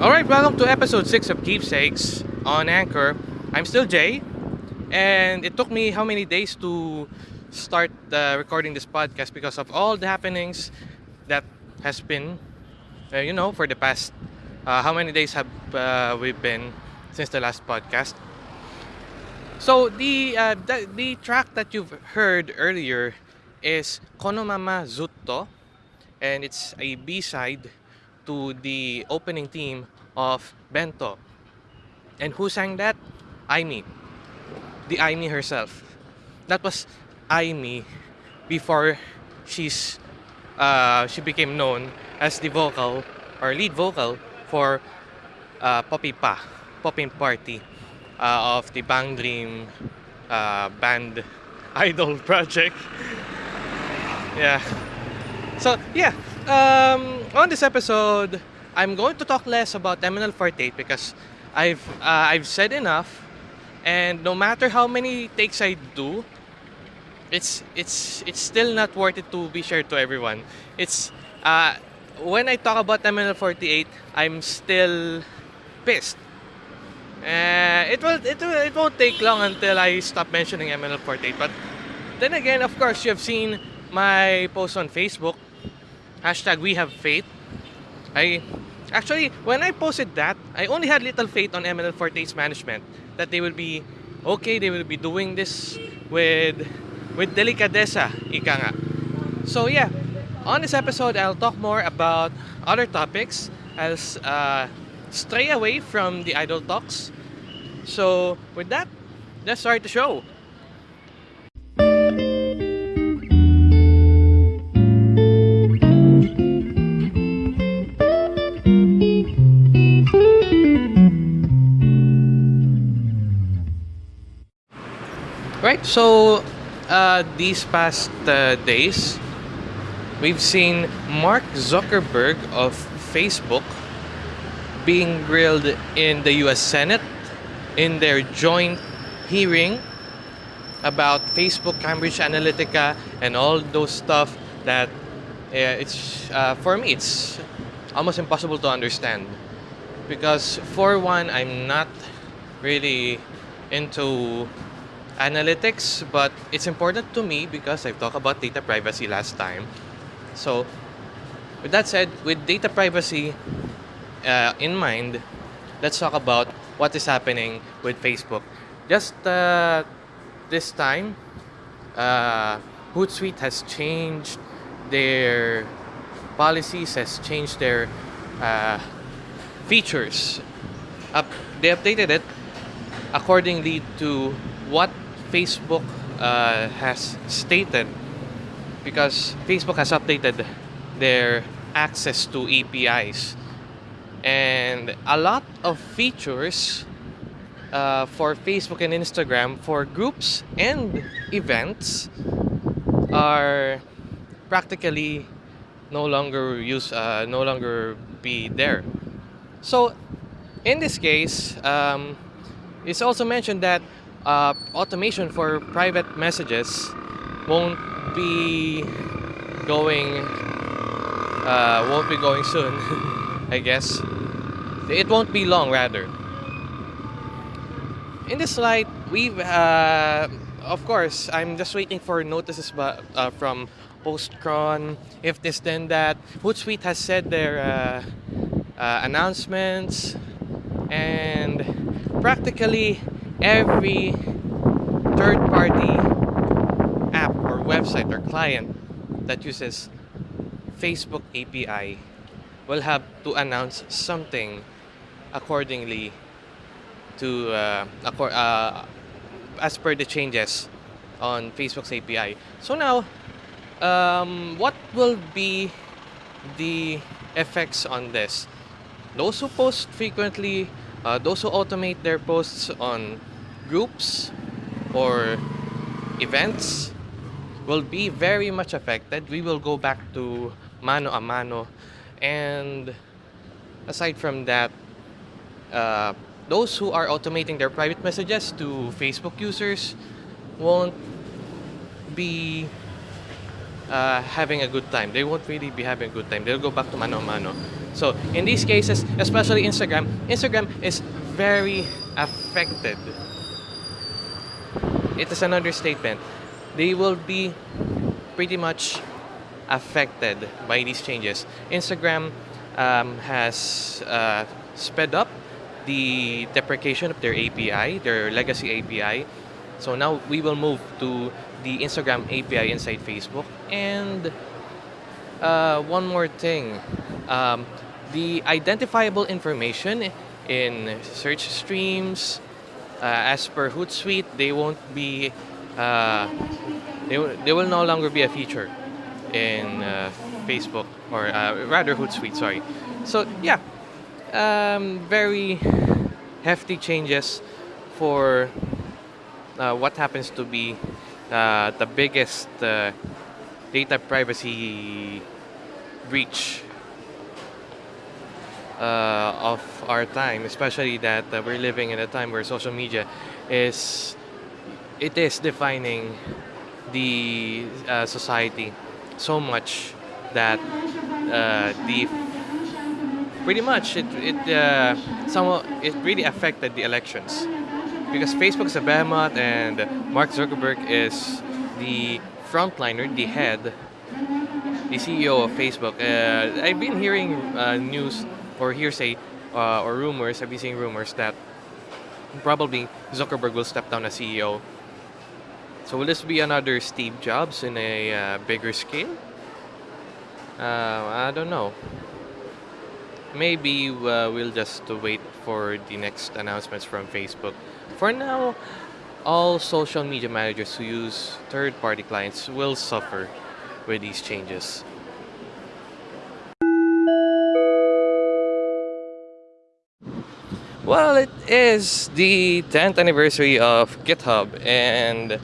Alright, welcome to episode 6 of Keepsakes on Anchor. I'm still Jay, and it took me how many days to start uh, recording this podcast because of all the happenings that has been, uh, you know, for the past, uh, how many days have uh, we been since the last podcast. So the, uh, the, the track that you've heard earlier is Konomama Zutto, and it's a B-side to the opening theme of Bento. And who sang that? Aimi. The Aimi herself. That was Aimi before she's uh, she became known as the vocal or lead vocal for uh, Poppy Pa, Popping Party uh, of the Bang Dream uh, band idol project. yeah. So yeah, um, on this episode, I'm going to talk less about MNL48 because I've uh, I've said enough, and no matter how many takes I do, it's it's it's still not worth it to be shared to everyone. It's uh, when I talk about MNL48, I'm still pissed. Uh, it will it will it won't take long until I stop mentioning MNL48. But then again, of course, you have seen my post on Facebook. Hashtag We Have Faith. I actually when I posted that, I only had little faith on MNL48's management that they will be okay. They will be doing this with with delicadeza, ika nga. So yeah, on this episode, I'll talk more about other topics. I'll uh, stray away from the idol talks. So with that, let's start the show. So uh, these past uh, days, we've seen Mark Zuckerberg of Facebook being grilled in the US Senate in their joint hearing about Facebook, Cambridge Analytica, and all those stuff that uh, it's uh, for me it's almost impossible to understand. Because for one I'm not really into analytics but it's important to me because I've talked about data privacy last time. So with that said with data privacy uh, in mind let's talk about what is happening with Facebook. Just uh, this time uh, Hootsuite has changed their policies has changed their uh, features. Up they updated it accordingly to what Facebook uh, has stated because Facebook has updated their access to APIs and a lot of features uh, for Facebook and Instagram for groups and events are practically no longer use uh, no longer be there. So in this case um, it's also mentioned that uh, automation for private messages won't be going uh, won't be going soon I guess. It won't be long rather. In this slide we've uh, of course I'm just waiting for notices but, uh, from Postcron. If this then that. Hootsuite has said their uh, uh, announcements. And practically every third-party app or website or client that uses Facebook API will have to announce something accordingly to uh, uh, as per the changes on Facebook's API. So now, um, what will be the effects on this? Those who post frequently, uh, those who automate their posts on groups or events will be very much affected. We will go back to mano a mano. And aside from that, uh, those who are automating their private messages to Facebook users won't be uh, having a good time. They won't really be having a good time. They'll go back to mano a mano. So in these cases, especially Instagram, Instagram is very affected. It is an understatement. They will be pretty much affected by these changes. Instagram um, has uh, sped up the deprecation of their API, their legacy API. So now we will move to the Instagram API inside Facebook. And uh, one more thing um, the identifiable information in search streams, uh, as per Hootsuite, they won't be, uh, they, they will no longer be a feature in uh, Facebook or uh, rather Hootsuite, sorry. So yeah, um, very hefty changes for uh, what happens to be uh, the biggest data privacy breach uh, of our time, especially that uh, we're living in a time where social media is it is defining the uh, society so much that uh, the pretty much it it uh, somewhat it really affected the elections because Facebook is a behemoth and Mark Zuckerberg is the frontliner, the head, the CEO of Facebook. Uh, I've been hearing news or hearsay uh, or rumors. I've been seeing rumors that probably Zuckerberg will step down as CEO. So will this be another Steve Jobs in a uh, bigger scale? Uh, I don't know. Maybe uh, we'll just wait for the next announcements from Facebook. For now, all social media managers who use third-party clients will suffer with these changes. Well, it is the 10th anniversary of GitHub, and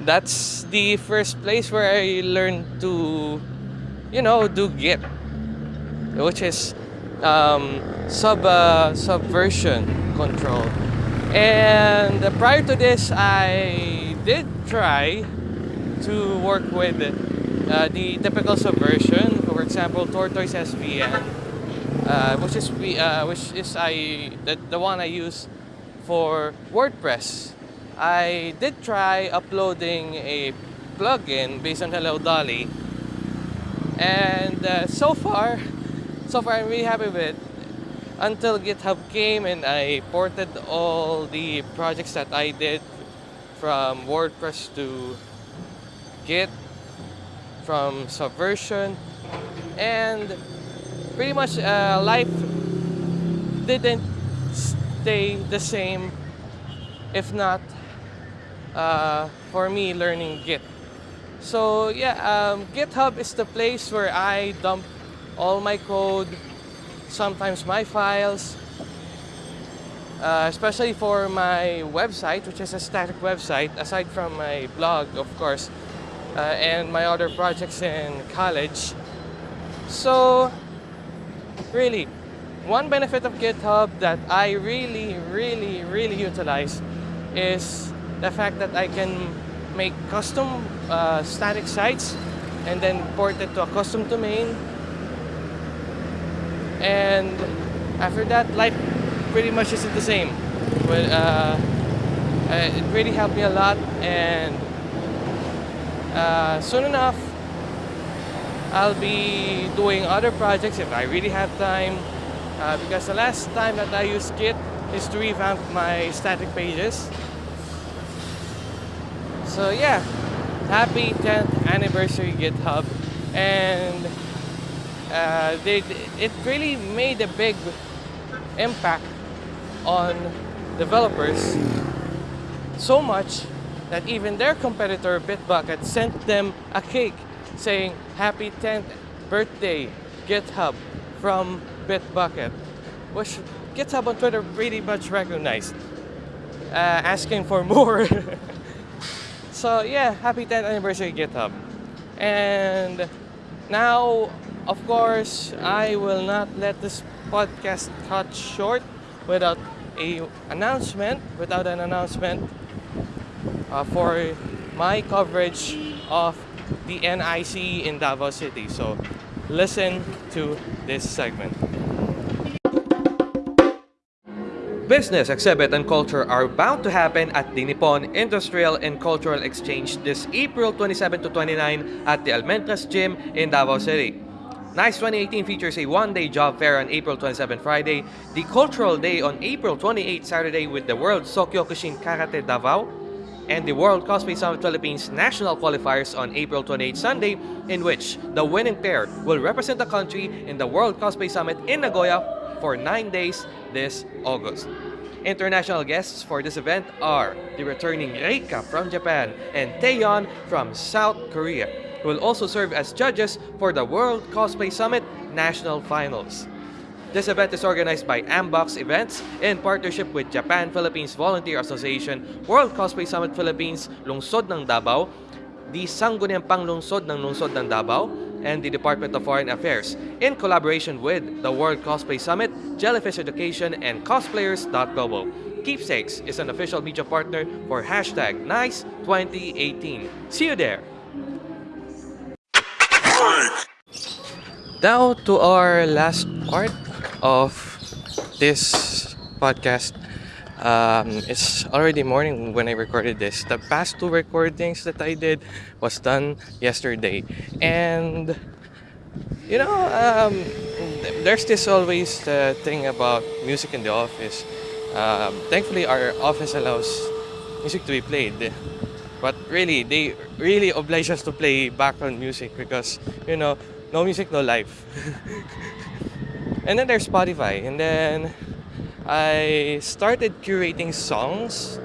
that's the first place where I learned to, you know, do Git, which is um, sub uh, subversion control. And prior to this, I did try to work with uh, the typical subversion, for example, Tortoise SVN uh, which is we uh, which is I the, the one I use for WordPress. I did try uploading a plugin based on Hello Dolly, and uh, so far, so far I'm really happy with it. Until GitHub came and I ported all the projects that I did from WordPress to Git, from Subversion, and pretty much uh, life didn't stay the same if not uh, for me learning Git. So yeah, um, GitHub is the place where I dump all my code, sometimes my files, uh, especially for my website, which is a static website, aside from my blog, of course, uh, and my other projects in college. So really, one benefit of GitHub that I really, really, really utilize is the fact that I can make custom uh, static sites and then port it to a custom domain. And after that, life pretty much isn't the same. But uh, uh, it really helped me a lot and uh, soon enough I'll be doing other projects if I really have time. Uh, because the last time that I used Git is to revamp my static pages. So yeah, happy 10th anniversary GitHub. And uh, they, it really made a big impact on developers so much that even their competitor Bitbucket sent them a cake saying happy 10th birthday GitHub from Bitbucket, which GitHub on Twitter pretty much recognized, uh, asking for more. so yeah, happy 10th anniversary GitHub. And now, of course, I will not let this podcast cut short without a announcement, without an announcement uh, for my coverage of the NICE in Davao City. So listen to this segment. Business, exhibit, and culture are bound to happen at the Nippon Industrial and Cultural Exchange this April 27 to 29 at the Almendras Gym in Davao City. NICE 2018 features a one-day job fair on April 27 Friday, the Cultural Day on April 28 Saturday with the World Sokyokushin Karate Davao, and the World Cosplay Summit Philippines National Qualifiers on April 28 Sunday, in which the winning pair will represent the country in the World Cosplay Summit in Nagoya for 9 days this August. International guests for this event are the returning Reika from Japan and Taeyeon from South Korea who will also serve as judges for the World Cosplay Summit National Finals. This event is organized by Ambox Events in partnership with Japan Philippines Volunteer Association, World Cosplay Summit Philippines, Lungsod ng Davao, the Sangguniang Panlungsod ng Lungsod ng Davao, and the Department of Foreign Affairs in collaboration with the World Cosplay Summit, Jellyfish Education, and Cosplayers.global. Keepsakes is an official media partner for hashtag NICE2018. See you there! Now to our last part of this podcast. Um, it's already morning when I recorded this. The past two recordings that I did was done yesterday, and you know, um, there's this always thing about music in the office. Um, thankfully, our office allows music to be played, but really, they really oblige us to play background music because you know no music, no life. and then there's Spotify. And then I started curating songs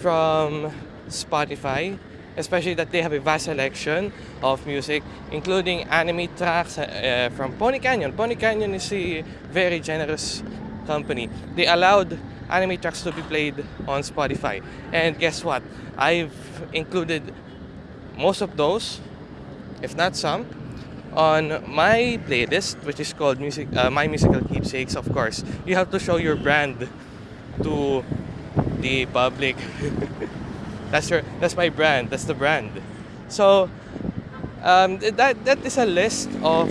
from Spotify, especially that they have a vast selection of music, including anime tracks uh, from Pony Canyon. Pony Canyon is a very generous company. They allowed anime tracks to be played on Spotify. And guess what? I've included most of those, if not some, on my playlist, which is called music, uh, My Musical Keepsakes, of course, you have to show your brand to the public. that's your, that's my brand. That's the brand. So um, that that is a list of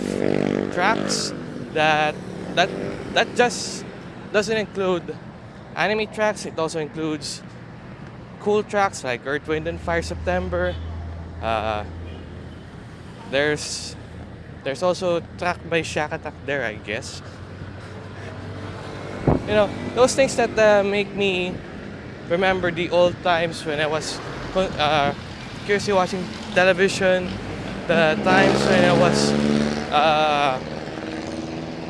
tracks that that that just doesn't include anime tracks. It also includes cool tracks like Earth, Wind, and Fire September. Uh, there's there's also track by Shakatak there, I guess. You know, those things that uh, make me remember the old times when I was uh, curiously watching television, the times when I was uh,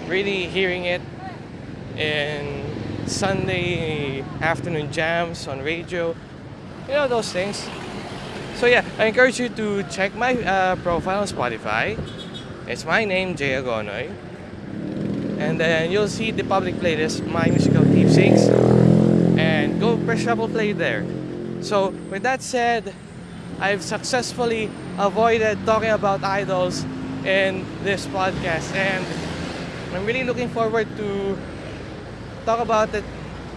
really hearing it in Sunday afternoon jams on radio. You know, those things. So yeah, I encourage you to check my uh, profile on Spotify it's my name, Jay Agonoy. And then you'll see the public playlist, My Musical Keepsakes. And go press shuffle play there. So with that said, I've successfully avoided talking about idols in this podcast. And I'm really looking forward to talk about it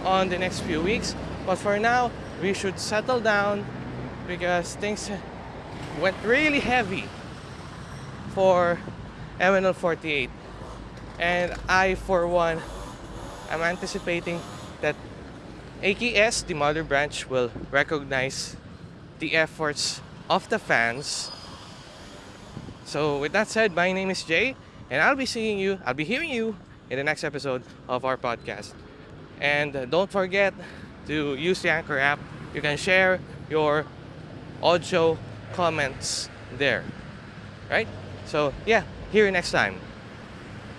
on the next few weeks. But for now, we should settle down because things went really heavy for MNL 48. And I, for one, am anticipating that AKS, the mother branch, will recognize the efforts of the fans. So with that said, my name is Jay, and I'll be seeing you, I'll be hearing you in the next episode of our podcast. And uh, don't forget to use the Anchor app. You can share your audio comments there. Right? So yeah, hear you next time.